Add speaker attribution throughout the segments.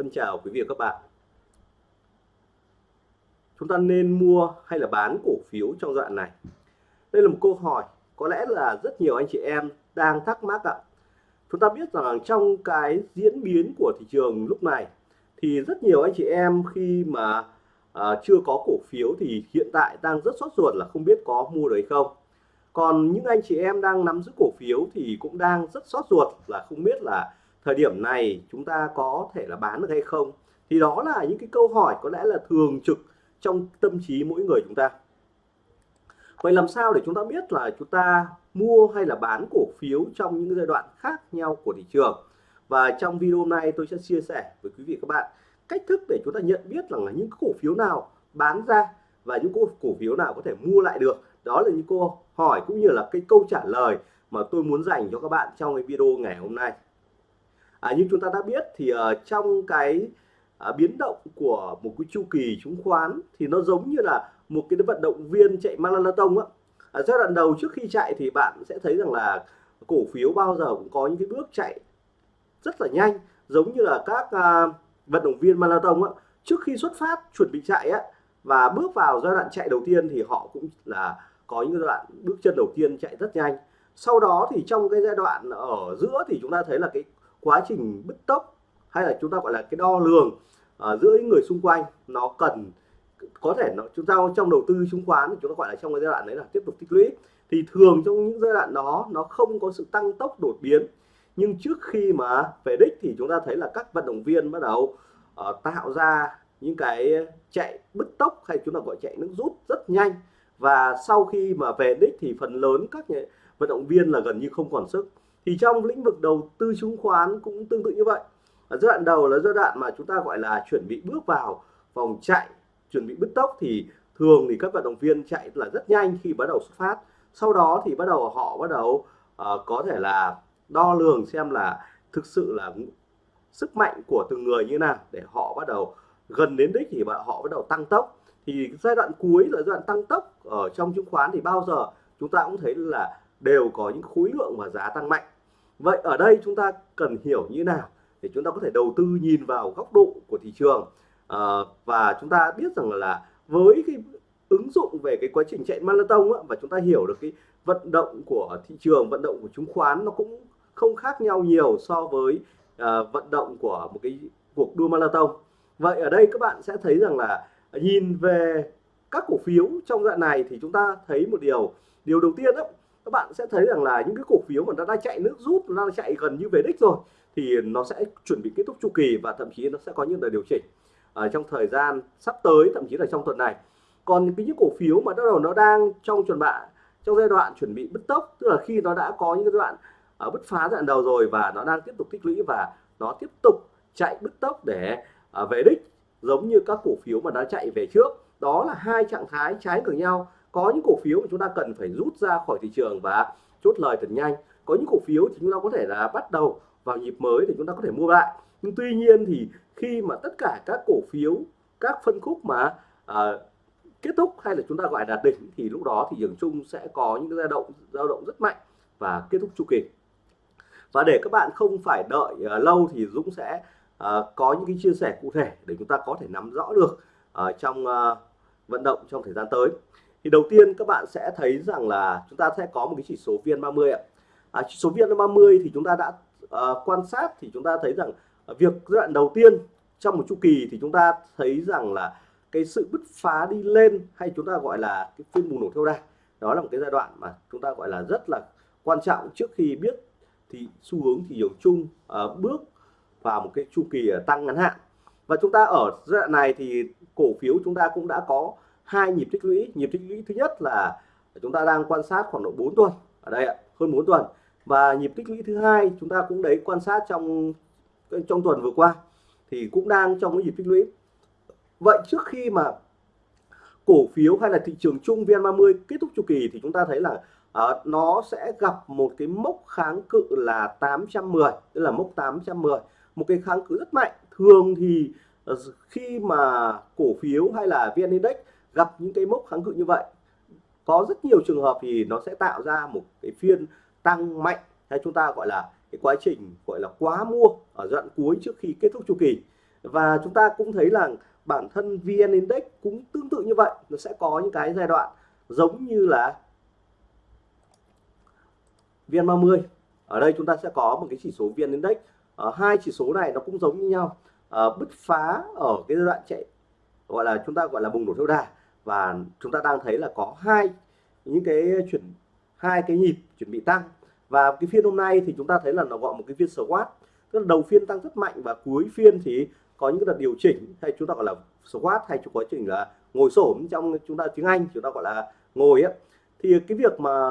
Speaker 1: Thân chào quý vị và các bạn. Chúng ta nên mua hay là bán cổ phiếu trong đoạn này? Đây là một câu hỏi có lẽ là rất nhiều anh chị em đang thắc mắc ạ. Chúng ta biết rằng trong cái diễn biến của thị trường lúc này thì rất nhiều anh chị em khi mà à, chưa có cổ phiếu thì hiện tại đang rất sốt ruột là không biết có mua được hay không. Còn những anh chị em đang nắm giữ cổ phiếu thì cũng đang rất sốt ruột là không biết là thời điểm này chúng ta có thể là bán được hay không? Thì đó là những cái câu hỏi có lẽ là thường trực trong tâm trí mỗi người chúng ta. Vậy làm sao để chúng ta biết là chúng ta mua hay là bán cổ phiếu trong những giai đoạn khác nhau của thị trường? Và trong video hôm nay tôi sẽ chia sẻ với quý vị các bạn cách thức để chúng ta nhận biết rằng là những cổ phiếu nào bán ra và những cổ phiếu nào có thể mua lại được. Đó là những câu hỏi cũng như là cái câu trả lời mà tôi muốn dành cho các bạn trong cái video ngày hôm nay à, như chúng ta đã biết thì uh, trong cái uh, biến động của một cái chu kỳ chứng khoán thì nó giống như là một cái vận động viên chạy marathon á. À, giai đoạn đầu trước khi chạy thì bạn sẽ thấy rằng là cổ phiếu bao giờ cũng có những cái bước chạy rất là nhanh giống như là các uh, vận động viên marathon á. Trước khi xuất phát chuẩn bị chạy á và bước vào giai đoạn chạy đầu tiên thì họ cũng là có những giai đoạn bước chân đầu tiên chạy rất nhanh. Sau đó thì trong cái giai đoạn ở giữa thì chúng ta thấy là cái quá trình bứt tốc hay là chúng ta gọi là cái đo lường uh, giữa những người xung quanh nó cần có thể nó chúng ta trong đầu tư chứng khoán chúng ta gọi là trong cái giai đoạn đấy là tiếp tục tích lũy. Thì thường trong những giai đoạn đó nó không có sự tăng tốc đột biến. Nhưng trước khi mà về đích thì chúng ta thấy là các vận động viên bắt đầu uh, tạo ra những cái chạy bứt tốc hay chúng ta gọi chạy nước rút rất nhanh. Và sau khi mà về đích thì phần lớn các vận động viên là gần như không còn sức thì trong lĩnh vực đầu tư chứng khoán cũng tương tự như vậy. Ở giai đoạn đầu là giai đoạn mà chúng ta gọi là chuẩn bị bước vào vòng chạy chuẩn bị bứt tốc thì thường thì các vận động viên chạy là rất nhanh khi bắt đầu xuất phát. Sau đó thì bắt đầu họ bắt đầu uh, có thể là đo lường xem là thực sự là sức mạnh của từng người như nào để họ bắt đầu gần đến đích thì họ bắt đầu tăng tốc. Thì giai đoạn cuối là giai đoạn tăng tốc ở trong chứng khoán thì bao giờ chúng ta cũng thấy là đều có những khối lượng và giá tăng mạnh vậy ở đây chúng ta cần hiểu như nào để chúng ta có thể đầu tư nhìn vào góc độ của thị trường? À, và chúng ta biết rằng là với cái ứng dụng về cái quá trình chạy marathon á, và chúng ta hiểu được cái vận động của thị trường vận động của chứng khoán nó cũng không khác nhau nhiều so với à, vận động của một cái cuộc đua marathon. Vậy ở đây các bạn sẽ thấy rằng là nhìn về các cổ phiếu trong đoạn này thì chúng ta thấy một điều. Điều đầu tiên đó các bạn sẽ thấy rằng là những cái cổ phiếu mà nó đã chạy nước rút nó đang chạy gần như về đích rồi thì nó sẽ chuẩn bị kết thúc chu kỳ và thậm chí nó sẽ có những đợt điều chỉnh ở trong thời gian sắp tới thậm chí là trong tuần này. Còn cái những cổ phiếu mà bắt đầu nó đang trong chuẩn bạ trong giai đoạn chuẩn bị bứt tốc tức là khi nó đã có những cái đoạn uh, bứt phá giai đoạn đầu rồi và nó đang tiếp tục tích lũy và nó tiếp tục chạy bứt tốc để uh, về đích giống như các cổ phiếu mà đã chạy về trước đó là hai trạng thái trái ngược nhau có những cổ phiếu mà chúng ta cần phải rút ra khỏi thị trường và chốt lời thật nhanh. Có những cổ phiếu thì chúng ta có thể là bắt đầu vào nhịp mới thì chúng ta có thể mua lại. Nhưng tuy nhiên thì khi mà tất cả các cổ phiếu các phân khúc mà à, kết thúc hay là chúng ta gọi là đỉnh thì lúc đó thì trường chung sẽ có những dao động dao động rất mạnh và kết thúc chu kỳ. Và để các bạn không phải đợi uh, lâu thì Dũng sẽ uh, có những cái chia sẻ cụ thể để chúng ta có thể nắm rõ được uh, trong uh, vận động trong thời gian tới thì đầu tiên các bạn sẽ thấy rằng là chúng ta sẽ có một cái chỉ số VN30 ạ. À, chỉ số VN30 thì chúng ta đã uh, quan sát thì chúng ta thấy rằng ờ, việc giai đoạn đầu tiên trong một chu kỳ thì chúng ta thấy rằng là cái sự bứt phá đi lên hay chúng ta gọi là cái phiên bùng nổ theo đà đó là một cái giai đoạn mà chúng ta gọi là rất là quan trọng. Trước khi biết thì xu hướng thị trường chung uh, bước vào một cái chu kỳ tăng ngắn hạn. Và chúng ta ở giai đoạn này thì cổ phiếu chúng ta cũng đã có hai nhịp tích lũy. Nhịp tích lũy thứ nhất là chúng ta đang quan sát khoảng độ 4 tuần. Ở đây ạ hơn 4 tuần. Và nhịp tích lũy thứ hai chúng ta cũng đấy quan sát trong trong tuần vừa qua thì cũng đang trong cái nhịp tích lũy. Vậy trước khi mà cổ phiếu hay là thị trường chung VN30 kết thúc chu kỳ thì chúng ta thấy là uh, nó sẽ gặp một cái mốc kháng cự là 810 tức là mốc 810 một cái kháng cự rất mạnh. Thường thì uh, khi mà cổ phiếu hay là VN Index gặp những cái mốc kháng cự như vậy. Có rất nhiều trường hợp thì nó sẽ tạo ra một cái phiên tăng mạnh hay chúng ta gọi là cái quá trình gọi là quá mua ở giai đoạn cuối trước khi kết thúc chu kỳ. Và chúng ta cũng thấy là bản thân VN Index cũng tương tự như vậy nó sẽ có những cái giai đoạn giống như là VN30 ở đây chúng ta sẽ có một cái chỉ số VN Index ở hai chỉ số này nó cũng giống như nhau. À, bứt phá ở cái giai đoạn chạy gọi là chúng ta gọi là bùng nổ theo đà và chúng ta đang thấy là có hai, những cái chuyển, hai cái nhịp chuẩn bị tăng. Và cái phiên hôm nay thì chúng ta thấy là nó gọi một cái phiên squat tức là đầu phiên tăng rất mạnh và cuối phiên thì có những cái đợt điều chỉnh hay chúng ta gọi là squat hay chúng quá trình là ngồi xổm trong chúng ta tiếng Anh, chúng ta gọi là ngồi ấy thì cái việc mà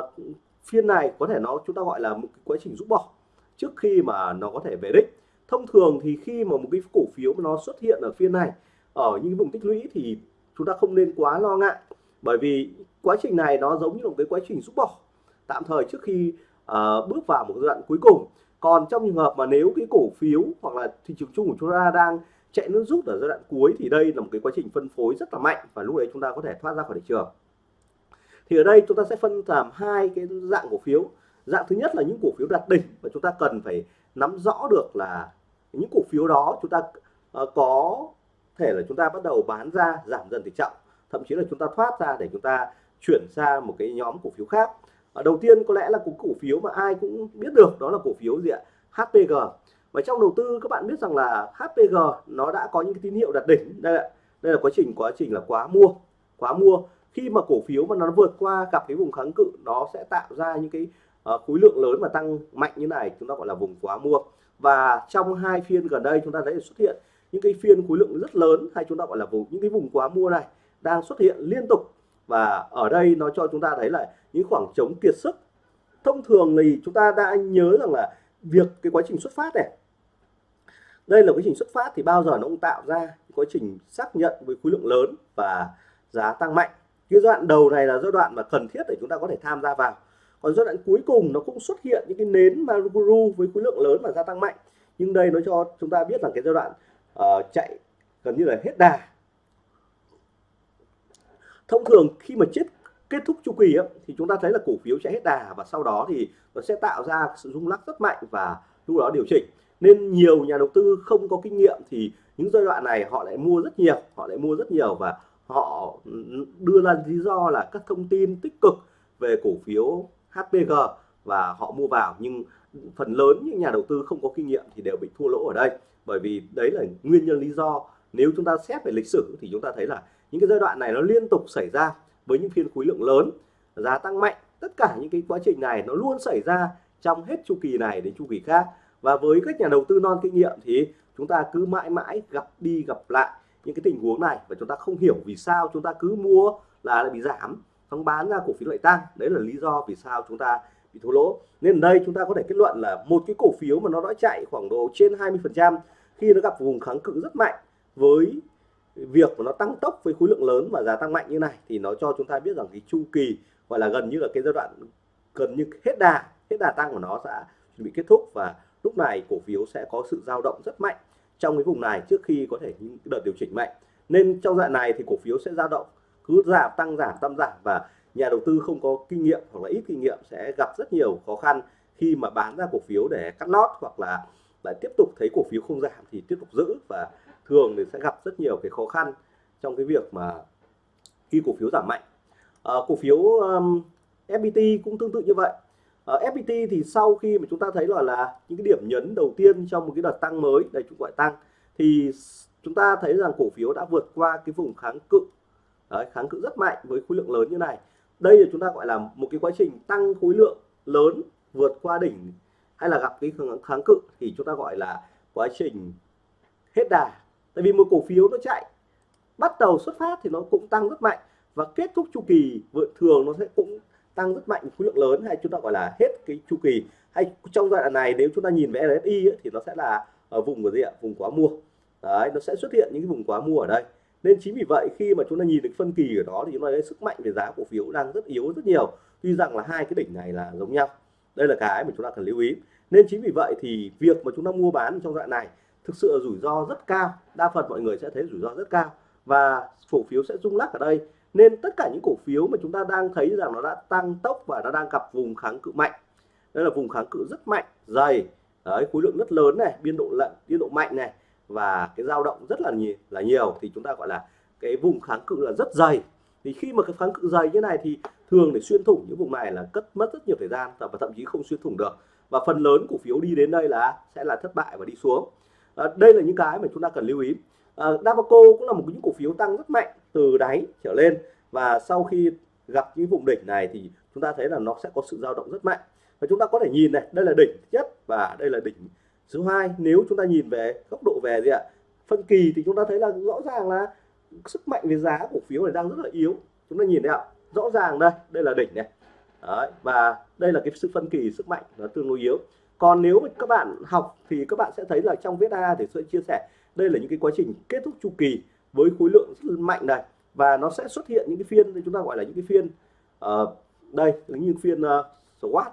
Speaker 1: phiên này có thể nó chúng ta gọi là một cái quá trình rút bỏ trước khi mà nó có thể về đích. Thông thường thì khi mà một cái cổ phiếu mà nó xuất hiện ở phiên này, ở những vùng tích lũy thì chúng ta không nên quá lo ngại. Bởi vì quá trình này nó giống như một cái quá trình rút bỏ. Tạm thời trước khi uh, bước vào một giai đoạn cuối cùng. Còn trong trường hợp mà nếu cái cổ phiếu hoặc là thị trường chung của chúng ta đang chạy nước rút ở giai đoạn cuối thì đây là một cái quá trình phân phối rất là mạnh và lúc đấy chúng ta có thể thoát ra khỏi thị trường. Thì ở đây chúng ta sẽ phân làm hai cái dạng cổ phiếu. Dạng thứ nhất là những cổ phiếu đạt đỉnh và chúng ta cần phải nắm rõ được là những cổ phiếu đó chúng ta uh, có thể là chúng ta bắt đầu bán ra giảm dần tỷ trọng thậm chí là chúng ta thoát ra để chúng ta chuyển sang một cái nhóm cổ phiếu khác. À, đầu tiên có lẽ là cổ cổ phiếu mà ai cũng biết được đó là cổ phiếu gì ạ? HPG và trong đầu tư các bạn biết rằng là HPG nó đã có những cái tín hiệu đạt đỉnh. Đây là đây là quá trình quá trình là quá mua quá mua. Khi mà cổ phiếu mà nó vượt qua gặp cái vùng kháng cự nó sẽ tạo ra những cái uh, khối lượng lớn và tăng mạnh như này chúng ta gọi là vùng quá mua. Và trong hai phiên gần đây chúng ta thấy xuất hiện những cái phiên khối lượng rất lớn hay chúng ta gọi là vùng, những cái vùng quá mua này đang xuất hiện liên tục. Và ở đây nó cho chúng ta thấy là những khoảng trống kiệt sức. Thông thường thì chúng ta đã nhớ rằng là việc cái quá trình xuất phát này, đây là quá trình xuất phát thì bao giờ nó cũng tạo ra quá trình xác nhận với khối lượng lớn và giá tăng mạnh. Cái giai đoạn đầu này là giai đoạn mà cần thiết để chúng ta có thể tham gia vào. Còn giai đoạn cuối cùng nó cũng xuất hiện những cái nến Maruguru với khối lượng lớn và gia tăng mạnh. Nhưng đây nó cho chúng ta biết là cái giai đoạn uh, chạy gần như là hết đà. Thông thường khi mà chết kết thúc chu kỳ ấy, thì chúng ta thấy là cổ phiếu sẽ hết đà và sau đó thì nó sẽ tạo ra sự rung lắc rất mạnh và lúc đó điều chỉnh. Nên nhiều nhà đầu tư không có kinh nghiệm thì những giai đoạn này họ lại mua rất nhiều họ lại mua rất nhiều và họ đưa ra lý do là các thông tin tích cực về cổ phiếu HPG và họ mua vào. Nhưng phần lớn những nhà đầu tư không có kinh nghiệm thì đều bị thua lỗ ở đây bởi vì đấy là nguyên nhân lý do. Nếu chúng ta xét về lịch sử thì chúng ta thấy là những cái giai đoạn này nó liên tục xảy ra với những phiên khối lượng lớn, giá tăng mạnh. Tất cả những cái quá trình này nó luôn xảy ra trong hết chu kỳ này đến chu kỳ khác. Và với các nhà đầu tư non kinh nghiệm thì chúng ta cứ mãi mãi gặp đi gặp lại những cái tình huống này và chúng ta không hiểu vì sao chúng ta cứ mua là lại bị giảm, xong bán ra cổ phiếu lại tăng. Đấy là lý do vì sao chúng ta bị thua lỗ. Nên ở đây chúng ta có thể kết luận là một cái cổ phiếu mà nó đã chạy khoảng độ trên 20 phần trăm khi nó gặp vùng kháng cự rất mạnh với việc mà nó tăng tốc với khối lượng lớn và giá tăng mạnh như này, thì nó cho chúng ta biết rằng cái chu kỳ gọi là gần như là cái giai đoạn, gần như hết đà hết đà tăng của nó sẽ chuẩn bị kết thúc và lúc này cổ phiếu sẽ có sự dao động rất mạnh trong cái vùng này trước khi có thể những đợt điều chỉnh mạnh. Nên trong đoạn này thì cổ phiếu sẽ dao động, cứ giảm, tăng giảm tăng, giảm và nhà đầu tư không có kinh nghiệm hoặc là ít kinh nghiệm sẽ gặp rất nhiều khó khăn khi mà bán ra cổ phiếu để cắt lót hoặc là lại tiếp tục thấy cổ phiếu không giảm thì tiếp tục giữ và thường thì sẽ gặp rất nhiều cái khó khăn trong cái việc mà khi cổ phiếu giảm mạnh. À, cổ phiếu um, FPT cũng tương tự như vậy. Ờ, à, FPT thì sau khi mà chúng ta thấy là là những cái điểm nhấn đầu tiên trong một cái đợt tăng mới đây chúng gọi tăng thì chúng ta thấy rằng cổ phiếu đã vượt qua cái vùng kháng cự. Đấy, kháng cự rất mạnh với khối lượng lớn như này. Đây là chúng ta gọi là một cái quá trình tăng khối lượng lớn vượt qua đỉnh hay là gặp cái kháng cự thì chúng ta gọi là quá trình hết đà. Tại vì một cổ phiếu nó chạy bắt đầu xuất phát thì nó cũng tăng rất mạnh và kết thúc chu kỳ vượt thường nó sẽ cũng tăng rất mạnh khối lượng lớn hay chúng ta gọi là hết cái chu kỳ. Hay trong giai đoạn này nếu chúng ta nhìn về RSI ấy, thì nó sẽ là ở vùng của gì ạ? Vùng quá mua. Đấy nó sẽ xuất hiện những cái vùng quá mua ở đây. Nên chính vì vậy khi mà chúng ta nhìn được phân kỳ ở đó thì chúng ta thấy sức mạnh về giá cổ phiếu đang rất yếu rất nhiều. Tuy rằng là hai cái đỉnh này là giống nhau đây là cái mà chúng ta cần lưu ý. Nên chính vì vậy thì việc mà chúng ta mua bán trong đoạn này thực sự là rủi ro rất cao. Đa phần mọi người sẽ thấy rủi ro rất cao và cổ phiếu sẽ rung lắc ở đây. Nên tất cả những cổ phiếu mà chúng ta đang thấy rằng nó đã tăng tốc và nó đang gặp vùng kháng cự mạnh. Đây là vùng kháng cự rất mạnh, dày. Đấy, khối lượng rất lớn này, biên độ lận, biên độ mạnh này và cái dao động rất là nhiều là nhiều. Thì chúng ta gọi là cái vùng kháng cự là rất dày. Thì khi mà cái kháng cự dày như này thì thường để xuyên thủng những vùng này là cất mất rất nhiều thời gian và thậm chí không xuyên thủng được. Và phần lớn cổ phiếu đi đến đây là sẽ là thất bại và đi xuống. À, đây là những cái mà chúng ta cần lưu ý. Ờ, à, Davaco cũng là một những cổ phiếu tăng rất mạnh từ đáy trở lên và sau khi gặp những vùng đỉnh này thì chúng ta thấy là nó sẽ có sự dao động rất mạnh. Và chúng ta có thể nhìn này đây là đỉnh nhất và đây là đỉnh thứ hai. Nếu chúng ta nhìn về góc độ về gì ạ? Phân kỳ thì chúng ta thấy là rõ ràng là sức mạnh về giá cổ phiếu này đang rất là yếu. Chúng ta nhìn thấy ạ? Rõ ràng đây đây là đỉnh này. Đấy, và đây là cái sự phân kỳ sức mạnh nó tương đối yếu. Còn nếu các bạn học thì các bạn sẽ thấy là trong viết A thì sẽ chia sẻ đây là những cái quá trình kết thúc chu kỳ với khối lượng rất mạnh này. Và nó sẽ xuất hiện những cái phiên chúng ta gọi là những cái phiên uh, đây là những phiên uh, SWOT.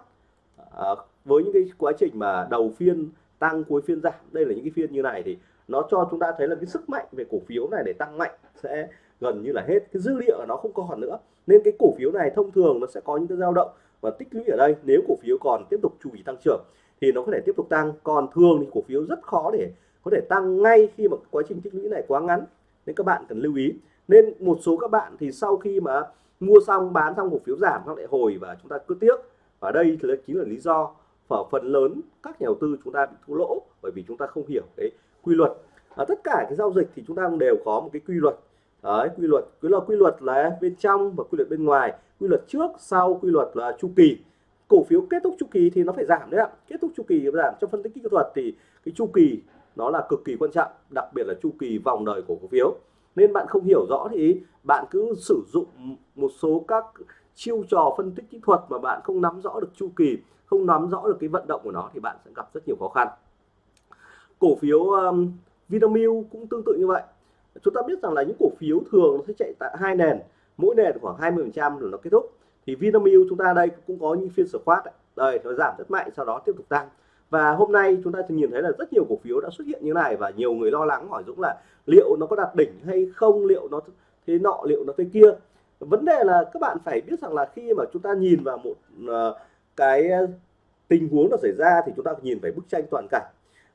Speaker 1: Uh, với những cái quá trình mà đầu phiên tăng cuối phiên giảm đây là những cái phiên như này thì nó cho chúng ta thấy là cái sức mạnh về cổ phiếu này để tăng mạnh sẽ gần như là hết. Cái dữ liệu nó không còn nữa. Nên cái cổ phiếu này thông thường nó sẽ có những cái dao động và tích lũy ở đây. Nếu cổ phiếu còn tiếp tục chu kỳ tăng trưởng thì nó có thể tiếp tục tăng. Còn thường thì cổ phiếu rất khó để có thể tăng ngay khi mà quá trình tích lũy này quá ngắn. Nên các bạn cần lưu ý. Nên một số các bạn thì sau khi mà mua xong bán xong cổ phiếu giảm nó lại hồi và chúng ta cứ tiếc. Và đây thì chính là lý do ở phần lớn các nhà đầu tư chúng ta bị thua lỗ bởi vì chúng ta không hiểu cái quy luật. À, tất cả cái giao dịch thì chúng ta đều có một cái quy luật. Đấy, quy luật cứ là quy luật là bên trong và quy luật bên ngoài. Quy luật trước sau quy luật là chu kỳ. Cổ phiếu kết thúc chu kỳ thì nó phải giảm đấy ạ. Kết thúc chu kỳ giảm. Trong phân tích kỹ thuật thì cái chu kỳ nó là cực kỳ quan trọng đặc biệt là chu kỳ vòng đời của cổ phiếu. Nên bạn không hiểu rõ thì bạn cứ sử dụng một số các chiêu trò phân tích kỹ thuật mà bạn không nắm rõ được chu kỳ không nắm rõ được cái vận động của nó thì bạn sẽ gặp rất nhiều khó khăn. Cổ phiếu um, Vinamilk cũng tương tự như vậy chúng ta biết rằng là những cổ phiếu thường nó sẽ chạy tại hai nền mỗi nền khoảng 20 phần trăm rồi nó kết thúc. Thì Vinamilk chúng ta đây cũng có những phiên squat đây nó giảm rất mạnh sau đó tiếp tục tăng. Và hôm nay chúng ta nhìn thấy là rất nhiều cổ phiếu đã xuất hiện như này và nhiều người lo lắng hỏi Dũng là liệu nó có đạt đỉnh hay không liệu nó thế nọ liệu nó thế kia. Vấn đề là các bạn phải biết rằng là khi mà chúng ta nhìn vào một uh, cái tình huống nó xảy ra thì chúng ta nhìn phải bức tranh toàn cảnh.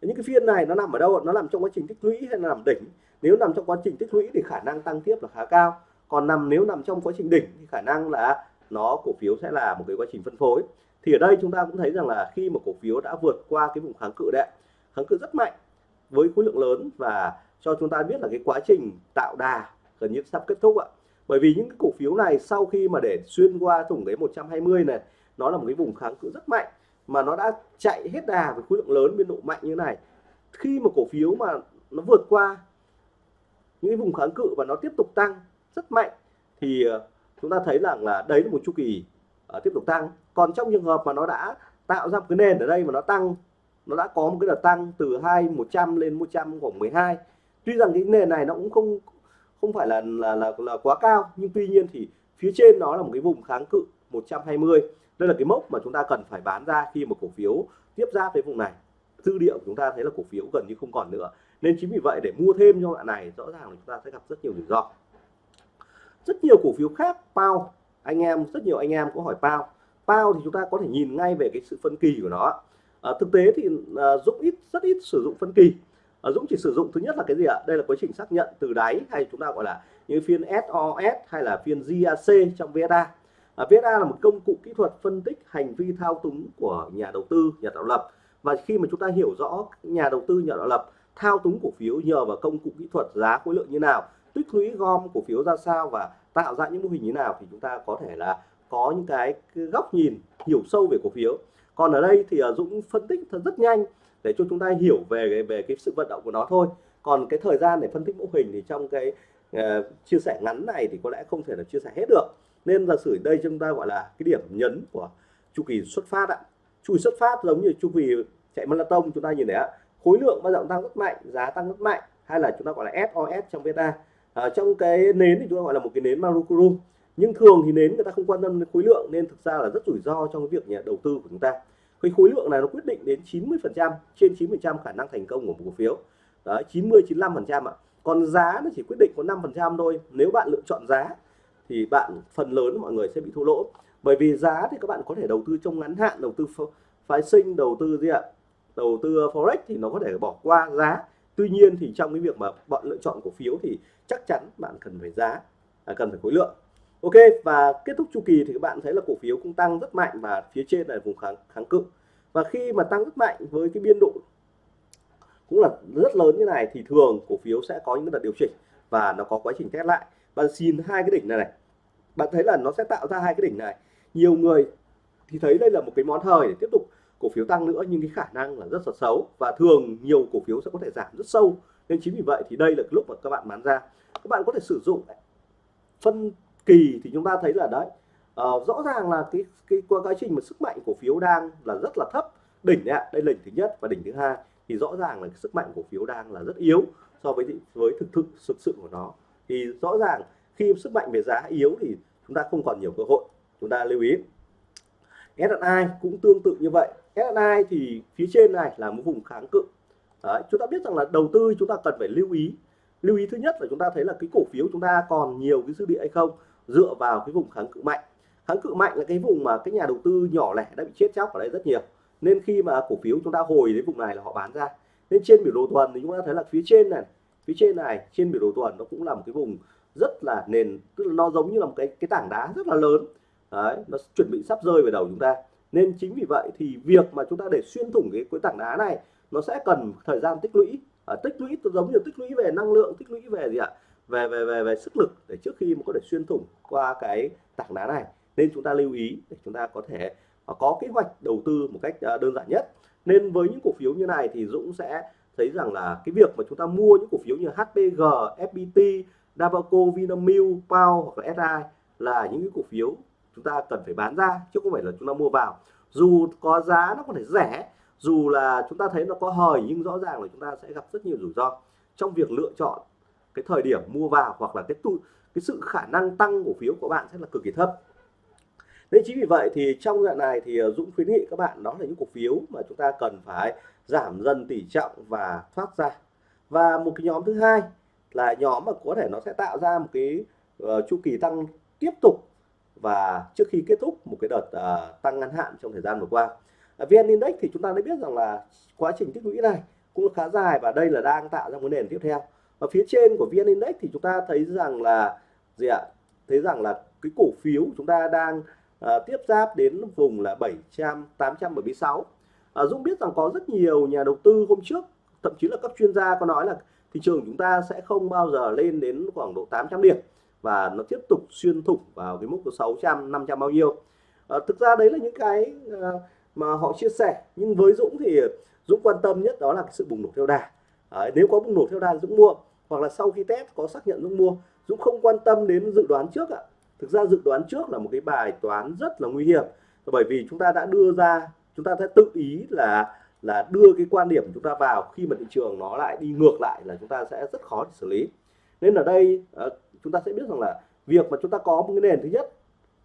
Speaker 1: Những cái phiên này nó nằm ở đâu nó nằm trong quá trình tích lũy hay là nằm đỉnh? Nếu nằm trong quá trình tích lũy thì khả năng tăng tiếp là khá cao. Còn nằm, nếu nằm trong quá trình đỉnh thì khả năng là nó, cổ phiếu sẽ là một cái quá trình phân phối. Thì ở đây chúng ta cũng thấy rằng là khi mà cổ phiếu đã vượt qua cái vùng kháng cự đấy kháng cự rất mạnh với khối lượng lớn và cho chúng ta biết là cái quá trình tạo đà gần như sắp kết thúc ạ. Bởi vì những cái cổ phiếu này sau khi mà để xuyên qua thủng cái 120 này, nó là một cái vùng kháng cự rất mạnh mà nó đã chạy hết đà với khối lượng lớn biên độ mạnh như này. Khi mà cổ phiếu mà nó vượt qua những cái vùng kháng cự và nó tiếp tục tăng rất mạnh thì ờ, chúng ta thấy rằng là đấy là một chu kỳ uh, tiếp tục tăng. Còn trong trường hợp mà nó đã tạo ra một cái nền ở đây mà nó tăng nó đã có một cái đợt tăng từ hai 100 lên 100 khoảng 12 tuy rằng cái nền này nó cũng không không phải là là là, là quá cao nhưng tuy nhiên thì phía trên nó là một cái vùng kháng cự 120 đây là cái mốc mà chúng ta cần phải bán ra khi mà cổ phiếu tiếp giáp với vùng này. Dư địa của chúng ta thấy là cổ phiếu gần như không còn nữa nên chính vì vậy để mua thêm cho bạn này rõ ràng là chúng ta sẽ gặp rất nhiều rủi ro. Rất nhiều cổ phiếu khác pao anh em rất nhiều anh em có hỏi pao pao thì chúng ta có thể nhìn ngay về cái sự phân kỳ của nó. À, thực tế thì à, Dũng ít rất ít sử dụng phân kỳ. À, Dũng chỉ sử dụng thứ nhất là cái gì ạ? Đây là quá trình xác nhận từ đáy hay chúng ta gọi là như phiên SOS hay là phiên GAC trong VSA à, VSA là một công cụ kỹ thuật phân tích hành vi thao túng của nhà đầu tư nhà tạo lập. Và khi mà chúng ta hiểu rõ nhà đầu tư nhà tạo lập thao túng cổ phiếu nhờ vào công cụ kỹ thuật giá khối lượng như nào tích lũy gom cổ phiếu ra sao và tạo ra những mô hình như nào thì chúng ta có thể là có những cái, góc nhìn hiểu sâu về cổ phiếu. Còn ở đây thì à, Dũng phân tích thật rất nhanh để cho chúng ta hiểu về về cái sự vận động của nó thôi. Còn cái thời gian để phân tích mô hình thì trong cái uh, chia sẻ ngắn này thì có lẽ không thể là chia sẻ hết được. Nên giả sử đây chúng ta gọi là cái điểm nhấn của chu kỳ xuất phát ạ. Chu kỳ xuất phát giống như chu kỳ chạy marathon chúng ta nhìn thấy ạ khối lượng bao giờ tăng rất mạnh giá tăng rất mạnh hay là chúng ta gọi là SOS trong beta. À, trong cái nến thì chúng ta gọi là một cái nến Marukuru nhưng thường thì nến người ta không quan tâm đến khối lượng nên thực ra là rất rủi ro trong cái việc nhà đầu tư của chúng ta. Cái khối lượng này nó quyết định đến 90 phần trăm trên 90 trăm khả năng thành công của một cổ phiếu. Đấy 90 95 phần trăm ạ. Còn giá nó chỉ quyết định có 5 phần trăm thôi. Nếu bạn lựa chọn giá thì bạn phần lớn mọi người sẽ bị thua lỗ. Bởi vì giá thì các bạn có thể đầu tư trong ngắn hạn đầu tư phái sinh đầu tư gì ạ? Đầu tư forex thì nó có thể bỏ qua giá. Tuy nhiên thì trong cái việc mà bọn lựa chọn cổ phiếu thì chắc chắn bạn cần phải giá à, cần phải khối lượng. Ok và kết thúc chu kỳ thì các bạn thấy là cổ phiếu cũng tăng rất mạnh và phía trên là vùng kháng kháng cự. Và khi mà tăng rất mạnh với cái biên độ cũng là rất lớn như này thì thường cổ phiếu sẽ có những đợt điều chỉnh và nó có quá trình test lại. Bạn xin hai cái đỉnh này này bạn thấy là nó sẽ tạo ra hai cái đỉnh này. Nhiều người thì thấy đây là một cái món hời để tiếp tục cổ phiếu tăng nữa nhưng cái khả năng là rất là xấu và thường nhiều cổ phiếu sẽ có thể giảm rất sâu. Nên chính vì vậy thì đây là cái lúc mà các bạn bán ra. Các bạn có thể sử dụng phân kỳ thì chúng ta thấy là đấy uh, rõ ràng là cái cái qua quá trình mà sức mạnh cổ phiếu đang là rất là thấp. Đỉnh ạ đây là đỉnh thứ nhất và đỉnh thứ hai. Thì rõ ràng là cái sức mạnh cổ phiếu đang là rất yếu so với với thực thực thực sự của nó. Thì rõ ràng khi sức mạnh về giá yếu thì chúng ta không còn nhiều cơ hội. Chúng ta lưu ý. S&I cũng tương tự như vậy. S&I thì phía trên này là một vùng kháng cự. Đấy, chúng ta biết rằng là đầu tư chúng ta cần phải lưu ý. Lưu ý thứ nhất là chúng ta thấy là cái cổ phiếu chúng ta còn nhiều cái dư địa hay không dựa vào cái vùng kháng cự mạnh. Kháng cự mạnh là cái vùng mà cái nhà đầu tư nhỏ lẻ đã bị chết chóc ở đây rất nhiều. Nên khi mà cổ phiếu chúng ta hồi đến vùng này là họ bán ra. Nên trên biểu đồ tuần thì chúng ta thấy là phía trên này phía trên này trên biểu đồ tuần nó cũng là một cái vùng rất là nền tức là nó giống như là một cái cái tảng đá rất là lớn. Đấy nó chuẩn bị sắp rơi về đầu chúng ta nên chính vì vậy thì việc mà chúng ta để xuyên thủng cái cái tảng đá này nó sẽ cần thời gian tích lũy. À, tích lũy giống như tích lũy về năng lượng tích lũy về gì ạ? Về về về về sức lực để trước khi mà có thể xuyên thủng qua cái tảng đá này. Nên chúng ta lưu ý để chúng ta có thể à, có kế hoạch đầu tư một cách à, đơn giản nhất. Nên với những cổ phiếu như này thì Dũng sẽ thấy rằng là cái việc mà chúng ta mua những cổ phiếu như HPG, FPT, Davaco, Vinamilk, Pao hoặc là SI là những cái cổ phiếu chúng ta cần phải bán ra chứ không phải là chúng ta mua vào. Dù có giá nó có thể rẻ dù là chúng ta thấy nó có hời nhưng rõ ràng là chúng ta sẽ gặp rất nhiều rủi ro trong việc lựa chọn cái thời điểm mua vào hoặc là cái tu cái sự khả năng tăng cổ phiếu của bạn sẽ là cực kỳ thấp. Nên chính vì vậy thì trong đoạn này thì à, Dũng khuyến nghị các bạn đó là những cổ phiếu mà chúng ta cần phải giảm dần tỷ trọng và thoát ra. Và một cái nhóm thứ hai là nhóm mà có thể nó sẽ tạo ra một cái uh, chu kỳ tăng tiếp tục và trước khi kết thúc một cái đợt uh, tăng ngắn hạn trong thời gian vừa qua uh, VN Index thì chúng ta đã biết rằng là quá trình tích lũy này cũng khá dài và đây là đang tạo ra một nền tiếp theo. Và phía trên của VN Index thì chúng ta thấy rằng là gì ạ? Thấy rằng là cái cổ phiếu chúng ta đang uh, tiếp giáp đến vùng là 700 876 à, Dũng biết rằng có rất nhiều nhà đầu tư hôm trước thậm chí là các chuyên gia có nói là thị trường chúng ta sẽ không bao giờ lên đến khoảng độ 800 điểm và nó tiếp tục xuyên thủng vào cái mức 600 500 bao nhiêu. À, thực ra đấy là những cái à, mà họ chia sẻ. Nhưng với Dũng thì Dũng quan tâm nhất đó là cái sự bùng nổ theo đà. À, nếu có bùng nổ theo đà Dũng mua hoặc là sau khi test có xác nhận Dũng mua. Dũng không quan tâm đến dự đoán trước ạ. Thực ra dự đoán trước là một cái bài toán rất là nguy hiểm. Bởi vì chúng ta đã đưa ra chúng ta sẽ tự ý là là đưa cái quan điểm của chúng ta vào. Khi mà thị trường nó lại đi ngược lại là chúng ta sẽ rất khó để xử lý. Nên ở đây ờ, chúng ta sẽ biết rằng là việc mà chúng ta có một cái nền thứ nhất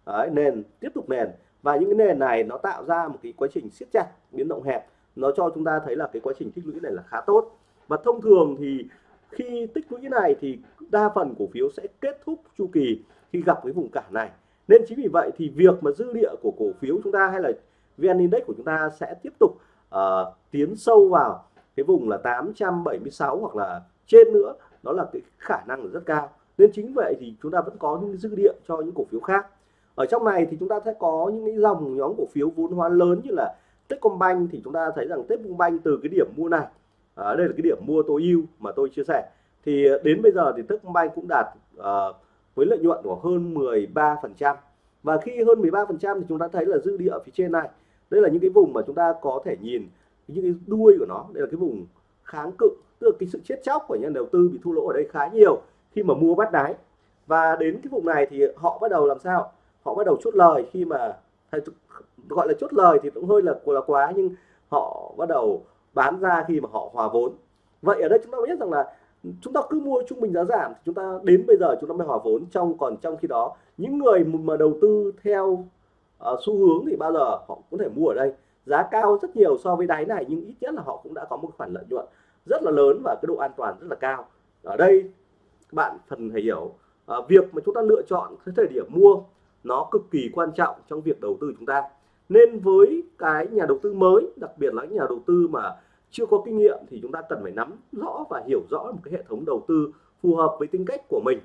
Speaker 1: đấy, nền tiếp tục nền và những cái nền này nó tạo ra một cái quá trình siết chặt biến động hẹp nó cho chúng ta thấy là cái quá trình tích lũy này là khá tốt. Và thông thường thì khi tích lũy này thì đa phần cổ phiếu sẽ kết thúc chu kỳ khi gặp cái vùng cản này. Nên chính vì vậy thì việc mà dư địa của cổ phiếu chúng ta hay là VN Index của chúng ta sẽ tiếp tục uh, tiến sâu vào cái vùng là 876 hoặc là trên nữa đó là cái khả năng rất cao nên chính vậy thì chúng ta vẫn có những dư địa cho những cổ phiếu khác. Ở trong này thì chúng ta sẽ có những cái dòng nhóm cổ phiếu vốn hóa lớn như là Techcombank thì chúng ta thấy rằng Techcombank từ cái điểm mua này à, đây là cái điểm mua tối ưu mà tôi chia sẻ. Thì à, đến bây giờ thì Techcombank cũng đạt à, với lợi nhuận của hơn 13% và khi hơn 13% thì chúng ta thấy là dư địa ở phía trên này. Đây là những cái vùng mà chúng ta có thể nhìn những cái đuôi của nó. Đây là cái vùng kháng cự tức là cái sự chết chóc của nhà đầu tư bị thua lỗ ở đây khá nhiều khi mà mua bắt đáy và đến cái vùng này thì họ bắt đầu làm sao? Họ bắt đầu chốt lời khi mà gọi là chốt lời thì cũng hơi là là quá nhưng họ bắt đầu bán ra khi mà họ hòa vốn. Vậy ở đây chúng ta biết rằng là chúng ta cứ mua trung bình giá giảm thì chúng ta đến bây giờ chúng ta mới hòa vốn. Trong còn trong khi đó những người mà đầu tư theo uh, xu hướng thì bao giờ họ có thể mua ở đây. Giá cao rất nhiều so với đáy này nhưng ít nhất là họ cũng đã có một khoản lợi nhuận rất là lớn và cái độ an toàn rất là cao. Ở đây bạn phần phải hiểu. À, việc mà chúng ta lựa chọn cái thời điểm mua nó cực kỳ quan trọng trong việc đầu tư chúng ta. Nên với cái nhà đầu tư mới đặc biệt là những nhà đầu tư mà chưa có kinh nghiệm thì chúng ta cần phải nắm rõ và hiểu rõ một cái hệ thống đầu tư phù hợp với tính cách của mình.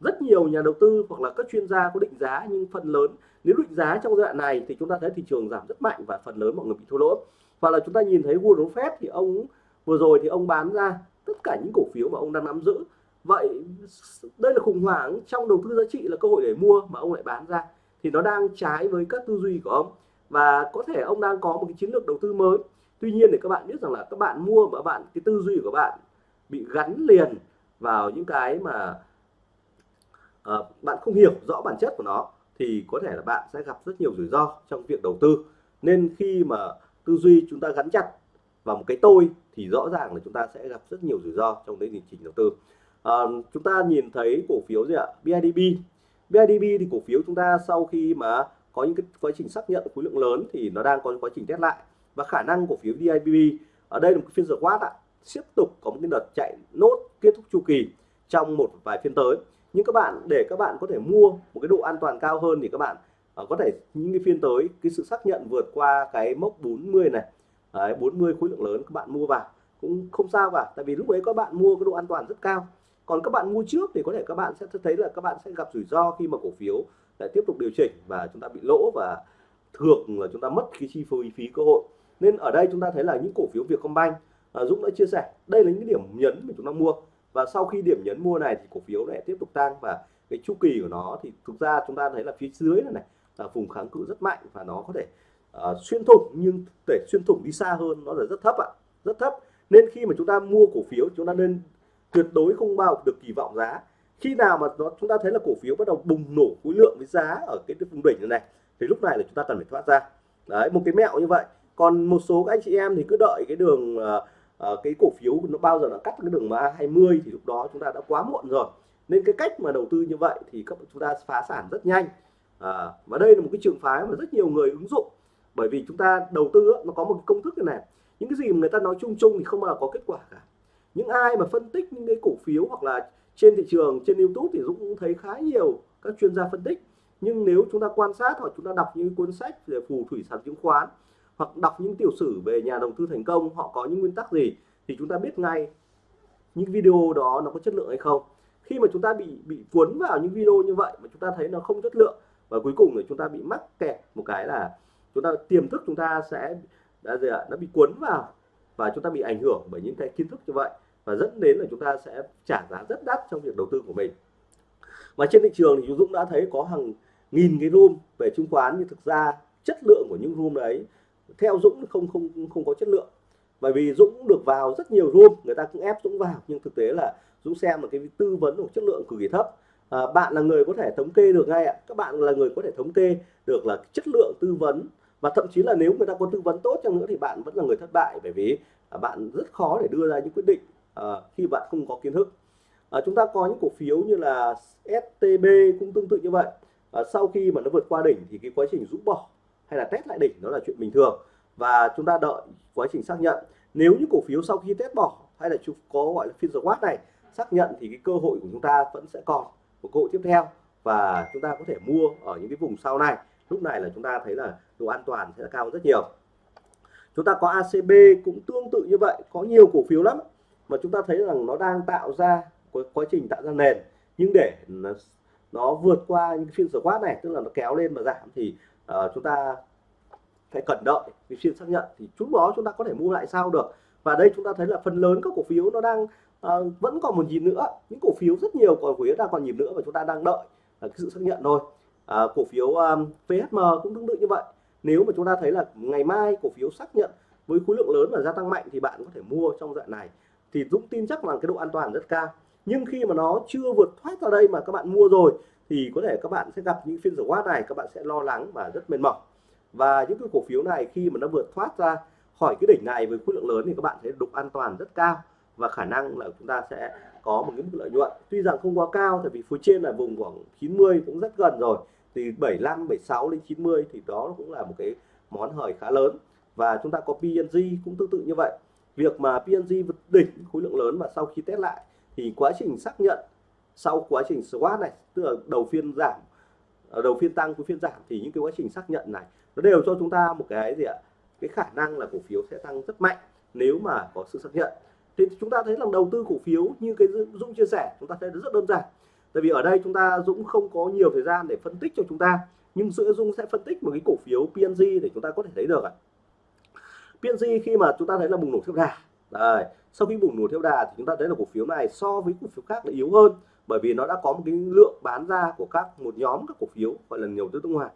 Speaker 1: Rất nhiều nhà đầu tư hoặc là các chuyên gia có định giá nhưng phần lớn nếu định giá trong giai đoạn này thì chúng ta thấy thị trường giảm rất mạnh và phần lớn mọi người bị thua lỗ. Hoặc là chúng ta nhìn thấy Warren Buffett thì ông vừa rồi thì ông bán ra tất cả những cổ phiếu mà ông đang nắm giữ vậy đây là khủng hoảng trong đầu tư giá trị là cơ hội để mua mà ông lại bán ra. Thì nó đang trái với các tư duy của ông. Và có thể ông đang có một cái chiến lược đầu tư mới. Tuy nhiên để các bạn biết rằng là các bạn mua mà bạn cái tư duy của bạn bị gắn liền vào những cái mà uh, bạn không hiểu rõ bản chất của nó thì có thể là bạn sẽ gặp rất nhiều rủi ro trong việc đầu tư. Nên khi mà tư duy chúng ta gắn chặt vào một cái tôi thì rõ ràng là chúng ta sẽ gặp rất nhiều rủi ro trong cái hành trình đầu tư à, chúng ta nhìn thấy cổ phiếu gì ạ? BIDB BIDB thì cổ phiếu chúng ta sau khi mà có những cái quá trình xác nhận khối lượng lớn thì nó đang có quá trình test lại. Và khả năng cổ phiếu BIDB ở đây là một phiên giờ quát ạ. Tiếp tục có một cái đợt chạy nốt kết thúc chu kỳ trong một vài phiên tới. Nhưng các bạn để các bạn có thể mua một cái độ an toàn cao hơn thì các bạn à, có thể những cái phiên tới cái sự xác nhận vượt qua cái mốc 40 này. Đấy, 40 khối lượng lớn các bạn mua vào. Cũng không sao cả tại vì lúc ấy các bạn mua cái độ an toàn rất cao còn các bạn mua trước thì có thể các bạn sẽ thấy là các bạn sẽ gặp rủi ro khi mà cổ phiếu lại tiếp tục điều chỉnh và chúng ta bị lỗ và thường là chúng ta mất cái chi phí phí cơ hội. Nên ở đây chúng ta thấy là những cổ phiếu Vietcombank à, Dũng đã chia sẻ đây là những điểm nhấn mà chúng ta mua. Và sau khi điểm nhấn mua này thì cổ phiếu lại tiếp tục tăng và cái chu kỳ của nó thì thực ra chúng ta thấy là phía dưới này này là vùng kháng cự rất mạnh và nó có thể uh, xuyên thủng nhưng để xuyên thủng đi xa hơn nó là rất thấp ạ rất thấp. Nên khi mà chúng ta mua cổ phiếu chúng ta nên tuyệt đối không bao được kỳ vọng giá. Khi nào mà nó chúng ta thấy là cổ phiếu bắt đầu bùng nổ khối lượng với giá ở cái vùng đỉnh này, này thì lúc này là chúng ta cần phải thoát ra. Đấy một cái mẹo như vậy. Còn một số các anh chị em thì cứ đợi cái đường uh, uh, cái cổ phiếu nó bao giờ nó cắt cái đường mà 20 thì lúc đó chúng ta đã quá muộn rồi. Nên cái cách mà đầu tư như vậy thì các chúng ta phá sản rất nhanh. À, và đây là một cái trường phái mà rất nhiều người ứng dụng. Bởi vì chúng ta đầu tư nó có một công thức như này. Những cái gì mà người ta nói chung chung thì không bao giờ có kết quả cả những ai mà phân tích những cái cổ phiếu hoặc là trên thị trường, trên YouTube thì Dũng cũng thấy khá nhiều các chuyên gia phân tích. Nhưng nếu chúng ta quan sát hoặc chúng ta đọc những cuốn sách về phù thủy sản chứng khoán hoặc đọc những tiểu sử về nhà đầu tư thành công, họ có những nguyên tắc gì thì chúng ta biết ngay những video đó nó có chất lượng hay không. Khi mà chúng ta bị bị cuốn vào những video như vậy mà chúng ta thấy nó không chất lượng và cuối cùng là chúng ta bị mắc kẹt một cái là chúng ta, tiềm thức chúng ta sẽ đã gì ạ, nó bị cuốn vào và chúng ta bị ảnh hưởng bởi những cái kiến thức như vậy và dẫn đến là chúng ta sẽ trả giá rất đắt trong việc đầu tư của mình. Và trên thị trường thì Dũng đã thấy có hàng nghìn cái room về chứng khoán nhưng thực ra chất lượng của những room đấy theo Dũng không không không có chất lượng. Bởi vì Dũng được vào rất nhiều room người ta cũng ép Dũng vào nhưng thực tế là Dũng xem là cái tư vấn của chất lượng cực kỳ thấp. À, bạn là người có thể thống kê được ngay ạ. Các bạn là người có thể thống kê được là chất lượng tư vấn và thậm chí là nếu người ta có tư vấn tốt chăng nữa thì bạn vẫn là người thất bại bởi vì à, bạn rất khó để đưa ra những quyết định à, khi bạn không có kiến thức. À, chúng ta có những cổ phiếu như là STB cũng tương tự như vậy. À, sau khi mà nó vượt qua đỉnh thì cái quá trình rũ bỏ hay là test lại đỉnh nó là chuyện bình thường. Và chúng ta đợi quá trình xác nhận. Nếu như cổ phiếu sau khi test bỏ hay là có gọi là phiên quát này xác nhận thì cái cơ hội của chúng ta vẫn sẽ còn một cơ hội tiếp theo. Và chúng ta có thể mua ở những cái vùng sau này. Lúc này là chúng ta thấy là độ an toàn sẽ cao rất nhiều. Chúng ta có ACB cũng tương tự như vậy có nhiều cổ phiếu lắm mà chúng ta thấy rằng nó đang tạo ra quá trình tạo ra nền. Nhưng để nó vượt qua những phiên swap này tức là nó kéo lên và giảm thì uh, chúng ta phải cẩn đợi cái phiên xác nhận. Thì chúng đó chúng ta có thể mua lại sao được. Và đây chúng ta thấy là phần lớn các cổ phiếu nó đang uh, vẫn còn một nhịp nữa. Những cổ phiếu rất nhiều cổ phiếu đang còn nhịp nữa và chúng ta đang đợi uh, cái sự xác nhận thôi. Uh, cổ phiếu um, PHM cũng tương tự như vậy. Nếu mà chúng ta thấy là ngày mai cổ phiếu xác nhận với khối lượng lớn và gia tăng mạnh thì bạn có thể mua trong đoạn này thì Dũng tin chắc rằng cái độ an toàn rất cao. Nhưng khi mà nó chưa vượt thoát ra đây mà các bạn mua rồi, thì có thể các bạn sẽ gặp những phiên rủi này, các bạn sẽ lo lắng và rất mệt mỏi. Và những cái cổ phiếu này khi mà nó vượt thoát ra khỏi cái đỉnh này với khối lượng lớn thì các bạn thấy độ an toàn rất cao và khả năng là chúng ta sẽ có một cái mức lợi nhuận. Tuy rằng không quá cao, tại vì phía trên là vùng khoảng 90 cũng rất gần rồi. Thì 75 76 đến 90 thì đó cũng là một cái món hời khá lớn. Và chúng ta có PNG cũng tương tự như vậy việc mà PNG vượt đỉnh khối lượng lớn và sau khi test lại thì quá trình xác nhận sau quá trình SWOT này, tức là đầu phiên giảm à, đầu phiên tăng, cuối phiên giảm thì những cái quá trình xác nhận này nó đều cho chúng ta một cái gì ạ? Cái khả năng là cổ phiếu sẽ tăng rất mạnh nếu mà có sự xác nhận. Thì chúng ta thấy là đầu tư cổ phiếu như cái Dũng chia sẻ, chúng ta thấy rất đơn giản. Tại vì ở đây chúng ta, Dũng không có nhiều thời gian để phân tích cho chúng ta, nhưng giữa Dung sẽ phân tích một cái cổ phiếu PNG để chúng ta có thể thấy được ạ. PNG khi mà chúng ta thấy là bùng nổ theo đà. Đây, sau khi bùng nổ theo đà thì chúng ta thấy là cổ phiếu này so với cổ phiếu khác là yếu hơn bởi vì nó đã có một cái lượng bán ra của các một nhóm các cổ phiếu gọi là nhiều tư nước ngoài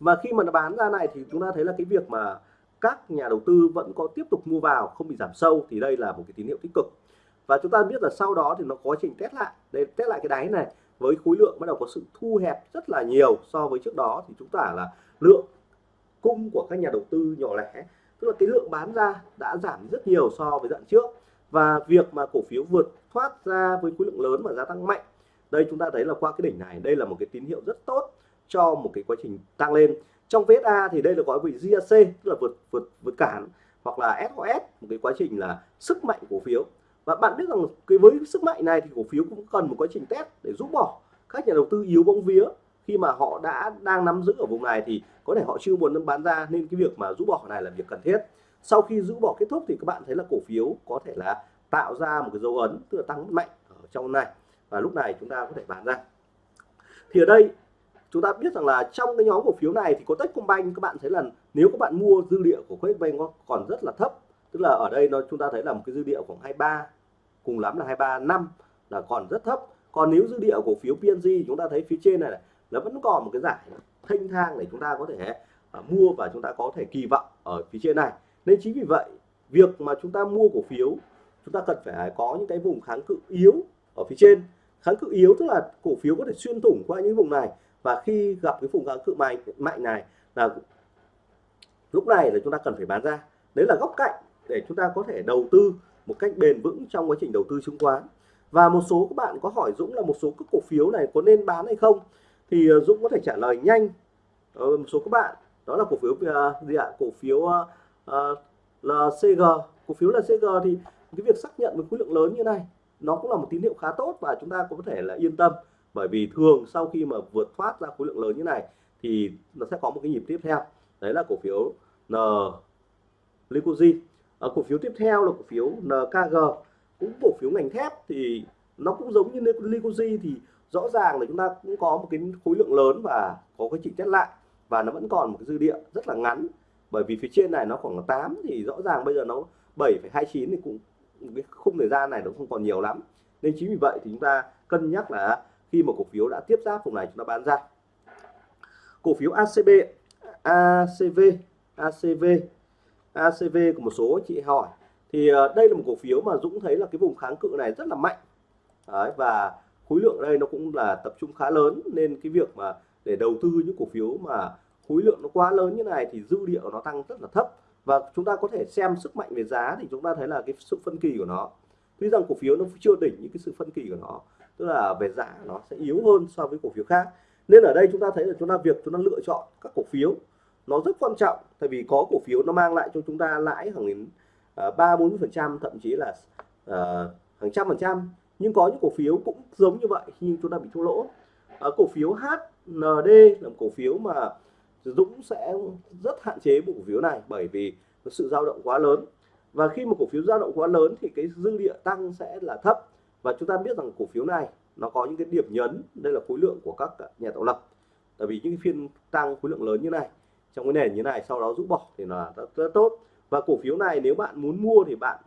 Speaker 1: và khi mà nó bán ra này thì chúng ta thấy là cái việc mà các nhà đầu tư vẫn có tiếp tục mua vào không bị giảm sâu thì đây là một cái tín hiệu tích cực. Và chúng ta biết là sau đó thì nó có trình test lại. Để test lại cái đáy này với khối lượng bắt đầu có sự thu hẹp rất là nhiều so với trước đó thì chúng ta là lượng cung của các nhà đầu tư nhỏ lẻ tức là cái lượng bán ra đã giảm rất nhiều so với dạng trước. Và việc mà cổ phiếu vượt thoát ra với khối lượng lớn và giá tăng mạnh, đây chúng ta thấy là qua cái đỉnh này, đây là một cái tín hiệu rất tốt cho một cái quá trình tăng lên. Trong VSA thì đây là gọi vị GAC tức là vượt vượt vượt cản, hoặc là SOS một cái quá trình là sức mạnh cổ phiếu. Và bạn biết rằng cái với sức mạnh này thì cổ phiếu cũng cần một quá trình test để rút bỏ. Các nhà đầu tư yếu bóng vía khi mà họ đã đang nắm giữ ở vùng này thì có thể họ chưa muốn bán ra nên cái việc mà rũ bỏ này là việc cần thiết. Sau khi rũ bỏ kết thúc thì các bạn thấy là cổ phiếu có thể là tạo ra một cái dấu ấn tức là tăng mạnh ở trong này. Và lúc này chúng ta có thể bán ra. Thì ở đây chúng ta biết rằng là trong cái nhóm cổ phiếu này thì có Techcombank các bạn thấy là nếu các bạn mua dư địa của Techcombank còn rất là thấp tức là ở đây nó chúng ta thấy là một cái dư địa khoảng 23 cùng lắm là 23 năm là còn rất thấp. Còn nếu dư địa cổ phiếu PNG chúng ta thấy phía trên này, này nó vẫn còn một cái giải thanh thang để chúng ta có thể uh, mua và chúng ta có thể kỳ vọng ở phía trên này. Nên chính vì vậy việc mà chúng ta mua cổ phiếu chúng ta cần phải có những cái vùng kháng cự yếu ở phía trên. Kháng cự yếu tức là cổ phiếu có thể xuyên thủng qua những vùng này. Và khi gặp cái vùng kháng cự mạnh mạnh này là lúc này là chúng ta cần phải bán ra. Đấy là góc cạnh để chúng ta có thể đầu tư một cách bền vững trong quá trình đầu tư chứng khoán. Và một số các bạn có hỏi Dũng là một số các cổ phiếu này có nên bán hay không? Thì ờ, Dũng có thể trả lời nhanh. Một số các bạn. Đó là cổ phiếu uh, gì ạ? Cổ phiếu uh, là CG cổ phiếu là CG thì cái việc xác nhận với khối lượng lớn như này nó cũng là một tín hiệu khá tốt và chúng ta có thể là yên tâm. Bởi vì thường sau khi mà vượt thoát ra khối lượng lớn như này thì nó sẽ có một cái nhịp tiếp theo. Đấy là cổ phiếu N Lycosi à, cổ phiếu tiếp theo là cổ phiếu NKG cũng cổ phiếu ngành thép thì nó cũng giống như Lycosi thì rõ ràng là chúng ta cũng có một cái khối lượng lớn và có cái chỉnh chất lại và nó vẫn còn một cái dư địa rất là ngắn. Bởi vì phía trên này nó khoảng 8 thì rõ ràng bây giờ nó 7,29 thì cũng cái khung thời gian này nó không còn nhiều lắm. Nên chính vì vậy thì chúng ta cân nhắc là khi mà cổ phiếu đã tiếp giáp vùng này chúng ta bán ra. Cổ phiếu ACB ACV ACV ACV của một số chị hỏi. Thì ờ, đây là một cổ phiếu mà Dũng thấy là cái vùng kháng cự này rất là mạnh. Đấy, và khối lượng đây nó cũng là tập trung khá lớn nên cái việc mà để đầu tư những cổ phiếu mà khối lượng nó quá lớn như này thì dư địa của nó tăng rất là thấp. Và chúng ta có thể xem sức mạnh về giá thì chúng ta thấy là cái sự phân kỳ của nó. Tuy rằng cổ phiếu nó chưa đỉnh những cái sự phân kỳ của nó tức là về giá nó sẽ yếu hơn so với cổ phiếu khác. Nên ở đây chúng ta thấy là chúng ta việc chúng ta lựa chọn các cổ phiếu nó rất quan trọng tại vì có cổ phiếu nó mang lại cho chúng ta lãi hàng đến à, ba bốn phần trăm thậm chí là uh, hàng trăm phần trăm nhưng có những cổ phiếu cũng giống như vậy khi chúng ta bị thua lỗ. À, cổ phiếu HND là một cổ phiếu mà Dũng sẽ rất hạn chế bộ cổ phiếu này bởi vì sự dao động quá lớn. Và khi một cổ phiếu dao động quá lớn thì cái dư địa tăng sẽ là thấp. Và chúng ta biết rằng cổ phiếu này nó có những cái điểm nhấn đây là khối lượng của các nhà tạo lập. Tại vì những phiên tăng khối lượng lớn như này trong cái nền như này sau đó rút bỏ thì là rất, rất tốt. Và cổ phiếu này nếu bạn muốn mua thì bạn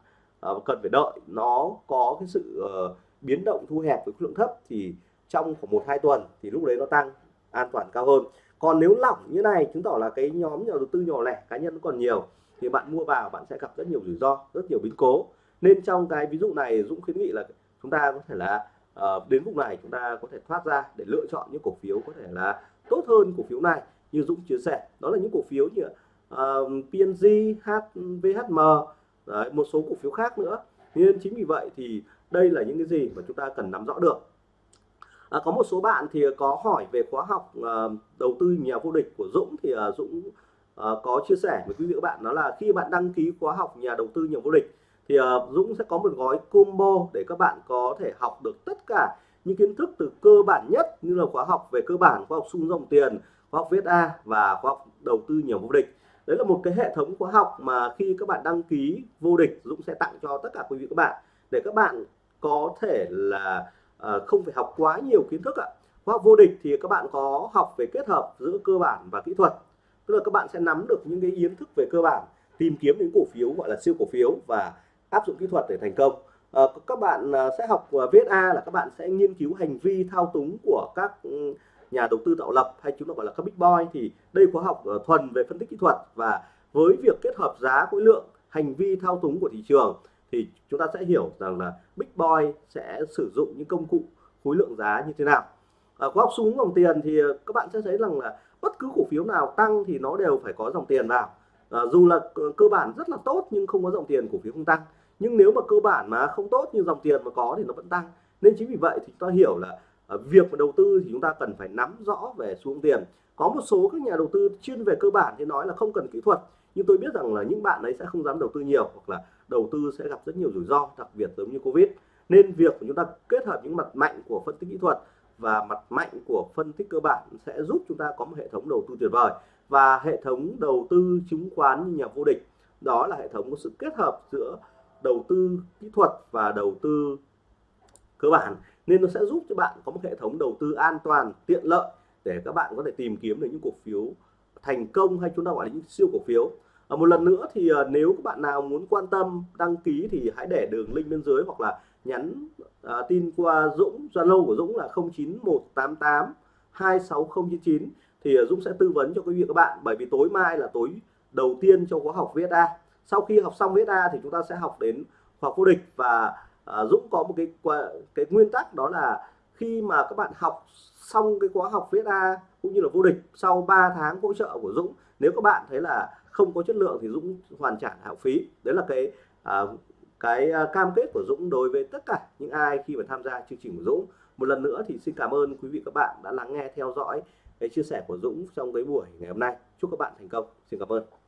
Speaker 1: uh, cần phải đợi. Nó có cái sự uh, biến động thu hẹp với khối lượng thấp thì trong khoảng một hai tuần thì lúc đấy nó tăng an toàn cao hơn. Còn nếu lỏng như này chứng tỏ là cái nhóm nhà đầu tư nhỏ lẻ cá nhân còn nhiều thì bạn mua vào bạn sẽ gặp rất nhiều rủi ro rất nhiều biến cố. Nên trong cái ví dụ này Dũng khuyến nghị là chúng ta có thể là uh, đến vùng này chúng ta có thể thoát ra để lựa chọn những cổ phiếu có thể là tốt hơn cổ phiếu này như Dũng chia sẻ. Đó là những cổ phiếu như ờ, uh, PNG, HVHM Đấy, một số cổ phiếu khác nữa. Nên chính vì vậy thì đây là những cái gì mà chúng ta cần nắm rõ được. À, có một số bạn thì có hỏi về khóa học à, đầu tư nhà vô địch của Dũng thì à, Dũng à, có chia sẻ với quý vị các bạn đó là khi bạn đăng ký khóa học nhà đầu tư nhà vô địch thì à, Dũng sẽ có một gói combo để các bạn có thể học được tất cả những kiến thức từ cơ bản nhất như là khóa học về cơ bản khóa học xung dòng tiền khóa học viết A và khóa học đầu tư nhiều vô địch. Đấy là một cái hệ thống khóa học mà khi các bạn đăng ký vô địch Dũng sẽ tặng cho tất cả quý vị các bạn để các bạn có thể là uh, không phải học quá nhiều kiến thức ạ. Khóa học vô địch thì các bạn có học về kết hợp giữa cơ bản và kỹ thuật. Tức là các bạn sẽ nắm được những cái kiến thức về cơ bản tìm kiếm những cổ phiếu gọi là siêu cổ phiếu và áp dụng kỹ thuật để thành công. À, các bạn ờ, sẽ học VSA là các bạn sẽ nghiên cứu hành vi thao túng của các ừ, nhà đầu tư tạo lập hay chúng ta gọi là các big boy thì đây khóa học thuần về phân tích kỹ thuật và với việc kết hợp giá khối lượng hành vi thao túng của thị trường thì chúng ta sẽ hiểu rằng là big boy sẽ sử dụng những công cụ khối lượng giá như thế nào. À, có học xuống dòng tiền thì à, các bạn sẽ thấy rằng là bất cứ cổ phiếu nào tăng thì nó đều phải có dòng tiền vào. À, dù là cơ bản rất là tốt nhưng không có dòng tiền cổ phiếu không tăng. Nhưng nếu mà cơ bản mà không tốt nhưng dòng tiền mà có thì nó vẫn tăng. Nên chính vì vậy thì chúng ta hiểu là à, việc mà đầu tư thì chúng ta cần phải nắm rõ về xuống tiền. Có một số các nhà đầu tư chuyên về cơ bản thì nói là không cần kỹ thuật. Nhưng tôi biết rằng là những bạn ấy sẽ không dám đầu tư nhiều hoặc là đầu tư sẽ gặp rất nhiều rủi ro, đặc biệt giống như covid. Nên việc của chúng ta kết hợp những mặt mạnh của phân tích kỹ thuật và mặt mạnh của phân tích cơ bản sẽ giúp chúng ta có một hệ thống đầu tư tuyệt vời và hệ thống đầu tư chứng khoán như nhà vô địch. Đó là hệ thống có sự kết hợp giữa đầu tư kỹ thuật và đầu tư cơ bản. Nên nó sẽ giúp cho bạn có một hệ thống đầu tư an toàn, tiện lợi để các bạn có thể tìm kiếm được những cổ phiếu thành công hay chúng ta gọi là những siêu cổ phiếu à, một lần nữa thì ờ, nếu các bạn nào muốn quan tâm đăng ký thì hãy để đường link bên dưới hoặc là nhắn ờ, tin qua Dũng Zalo của Dũng là 09188 26099 thì Dũng sẽ tư vấn cho quý vị các bạn bởi vì tối mai là tối đầu tiên cho khóa học VSA sau khi học xong VSA thì chúng ta sẽ học đến khóa vô địch và Dũng có một cái cái nguyên tắc đó là khi mà các bạn học xong cái khóa học VSA cũng như là vô địch sau 3 tháng hỗ trợ của Dũng nếu các bạn thấy là không có chất lượng thì Dũng hoàn trả học phí. Đấy là cái à, cái à, cam kết của Dũng đối với tất cả những ai khi mà tham gia chương trình của Dũng. Một lần nữa thì xin cảm ơn quý vị các bạn đã lắng nghe theo dõi cái chia sẻ của Dũng trong cái buổi ngày hôm nay. Chúc các bạn thành công. Xin cảm ơn.